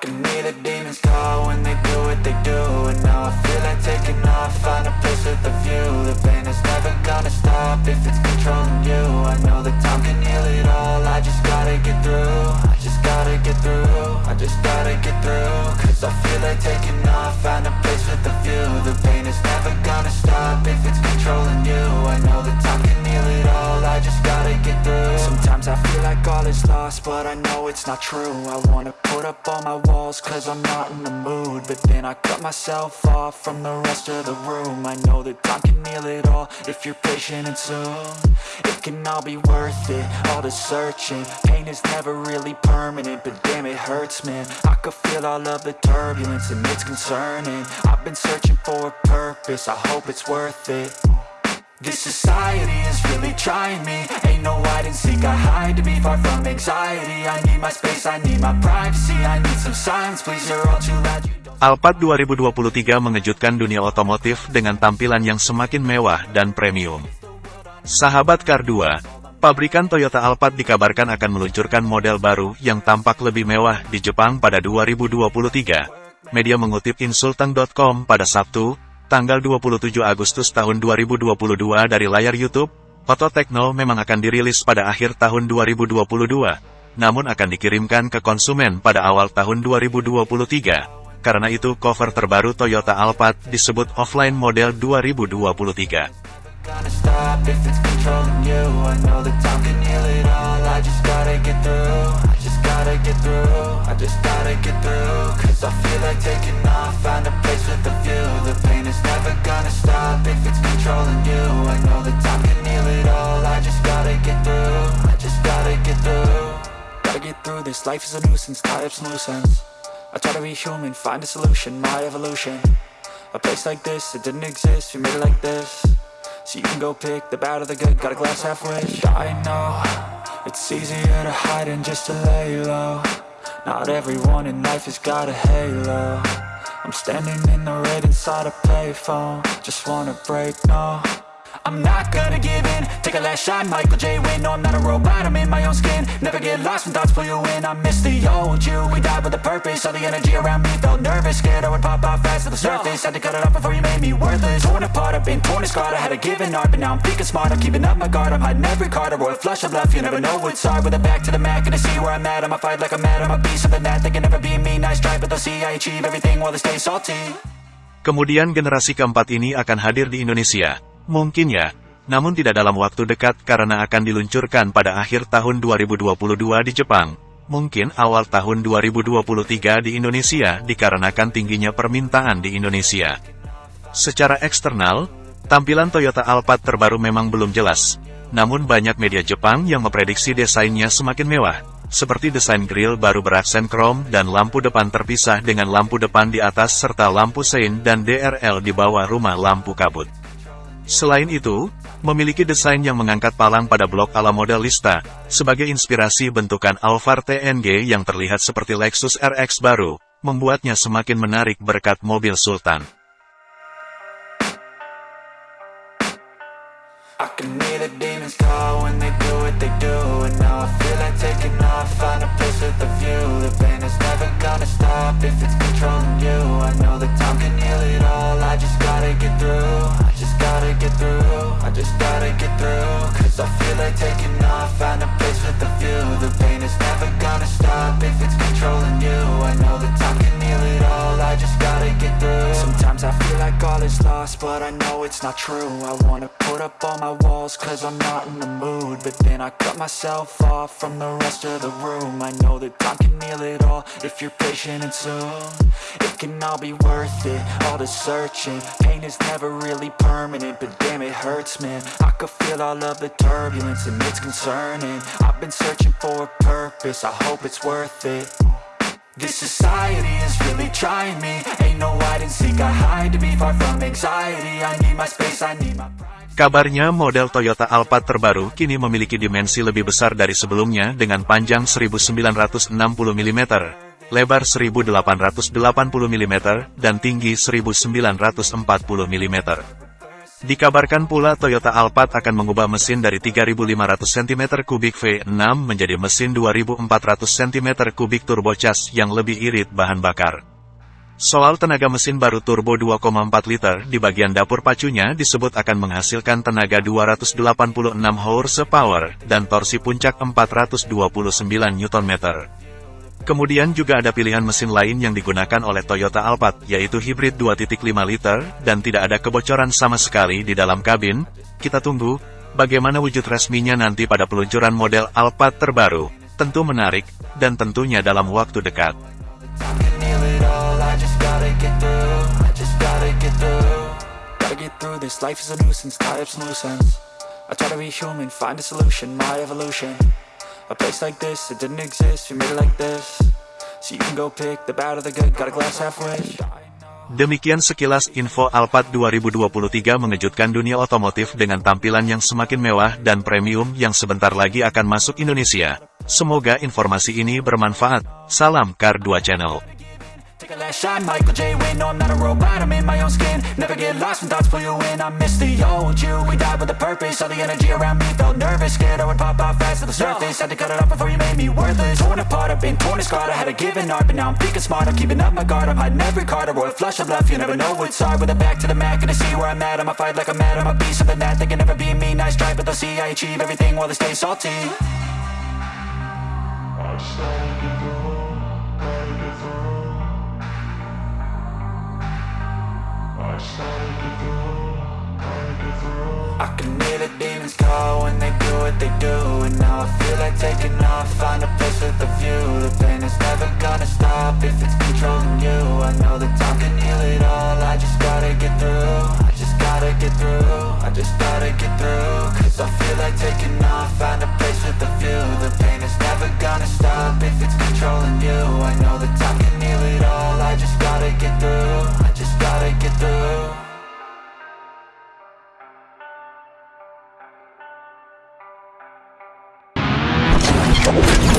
Can hear the demons call when they do what they do And now I feel like taking off, find a place with a view. The pain is never gonna stop if it's controlling you. I know that time can heal it all, I just gotta get through. I just gotta get through, I just gotta get through. Cause I feel like taking but I know it's not true. I wanna put up all my walls cause I'm not in the mood. But then I cut myself off from the rest of the room. I know that time can heal it all if you're patient and soon. It can all be worth it, all the searching. Pain is never really permanent, but damn it hurts man. I could feel all of the turbulence and it's concerning. I've been searching for a purpose, I hope it's worth it this society is really trying me Ain't no hide seek, I hide to be far from anxiety I need my space, I need my privacy I need some silence, please, you're all too loud. Alphard 2023 mengejutkan dunia otomotif dengan tampilan yang semakin mewah dan premium. Sahabat Car 2, pabrikan Toyota Alphard dikabarkan akan meluncurkan model baru yang tampak lebih mewah di Jepang pada 2023. Media mengutip insultang.com pada Sabtu, tanggal 27 Agustus tahun 2022 dari layar YouTube, Foto Tekno memang akan dirilis pada akhir tahun 2022, namun akan dikirimkan ke konsumen pada awal tahun 2023. Karena itu cover terbaru Toyota Alphard disebut offline model 2023. gonna stop if it's controlling you I just gotta get never gonna stop if it's controlling you. I know that time can heal it all. I just gotta get through. I just gotta get through. Gotta get through this. Life is a nuisance. Tie up some loose ends I try to be human. Find a solution. My evolution. A place like this, it didn't exist, we made it like this. So you can go pick the bad or the good, got a glass half wish. I know, it's easier to hide than just to lay low. Not everyone in life has got a halo I'm standing in the red inside a payphone. Just wanna break, no. I'm not gonna give in. Take a last shot, Michael J. Win No, I'm not a robot, I'm in my own skin. Never get lost when thoughts pull you in. I miss the old you, we died with a purpose. All the energy around me felt nervous. Scared I would pop out fast to the surface. Had to cut it off before you made me worthless. Torn apart, I've been torn and scarred. I had a given art, but now I'm thinking smart. I'm keeping up my guard, I'm hiding every card. A royal flush of love, you never know what's hard. With a back to the mat, gonna see where I'm at. I'ma fight like I'm mad, I'ma be something that They can never be me, nice try But Kemudian generasi keempat ini akan hadir di Indonesia. Mungkin ya, namun tidak dalam waktu dekat karena akan diluncurkan pada akhir tahun 2022 di Jepang. Mungkin awal tahun 2023 di Indonesia dikarenakan tingginya permintaan di Indonesia. Secara eksternal, tampilan Toyota Alphard terbaru memang belum jelas. Namun banyak media Jepang yang memprediksi desainnya semakin mewah, seperti desain grill baru beraksen krom dan lampu depan terpisah dengan lampu depan di atas serta lampu sein dan DRL di bawah rumah lampu kabut. Selain itu, memiliki desain yang mengangkat palang pada blok ala model Lista, sebagai inspirasi bentukan Alphard TNG yang terlihat seperti Lexus RX baru, membuatnya semakin menarik berkat mobil Sultan. I can hear the demons call when they do what they do gonna if it's controlling you. I know that time can heal it all, I just gotta get through. I just gotta get through, I just gotta get through. Cause I feel like taking off, find a place with a view. The pain is never gonna stop if it's controlling you but I know it's not true. I wanna put up all my walls cause I'm not in the mood. But then I cut myself off from the rest of the room. I know that time can heal it all if you're patient and soon. It can all be worth it, all the searching. Pain is never really permanent, but damn it hurts man. I could feel all of the turbulence and it's concerning. I've been searching for a purpose, I hope it's worth it this society is really trying me. Ain't no hide seek, I hide to be far from anxiety. I need my space, I need my pride. Kabarnya model Toyota Alphard terbaru kini memiliki dimensi lebih besar dari sebelumnya dengan panjang 1960 mm, lebar 1880 mm, dan tinggi 1940 mm. Dikabarkan pula Toyota Alphard akan mengubah mesin dari 3.500 cm3 V6 menjadi mesin 2.400 cm3 turbocharged yang lebih irit bahan bakar. Soal tenaga mesin baru turbo 2,4 liter di bagian dapur pacunya disebut akan menghasilkan tenaga 286 horsepower dan torsi puncak 429 Nm. Kemudian juga ada pilihan mesin lain yang digunakan oleh Toyota Alphard, yaitu hibrid 2.5 liter, dan tidak ada kebocoran sama sekali di dalam kabin. Kita tunggu, bagaimana wujud resminya nanti pada peluncuran model Alphard terbaru. Tentu menarik, dan tentunya dalam waktu dekat. Place like this, it didn't exist, we made it like this So you can go pick the bad or the good, got a glass halfway Demikian sekilas info Alphard 2023 mengejutkan dunia otomotif dengan tampilan yang semakin mewah dan premium yang sebentar lagi akan masuk Indonesia. Semoga informasi ini bermanfaat. Salam Car 2 Channel. Take a last shot, Michael J. Win. No, I'm not a robot, I'm in my own skin. Never get lost when thoughts pull you in. I miss the old you. We died with a purpose. All the energy around me felt nervous. Scared I would pop off fast to the surface. Had to cut it off before you made me worthless. Torn apart, I've been torn and scarred. I had a given art, but now I'm thinking smart. I'm keeping up my guard. I'm hiding every card. A royal flush of love. You never know what's hard. With a back to the mat, gonna see where I'm at. I'ma fight like I'm mad. I'ma be something that they can never be me. Nice try, but they'll see I achieve everything while they stay salty. I can hear the demons call when they do what they do And now I feel like taking off, find a place with a view. The pain is never gonna stop if it's controlling you. I know that time can heal it all, I just gotta get through I just gotta get through, I just gotta get through. Cause I feel like taking off, find a place with a view. The pain is never gonna stop if it's controlling you. I know Música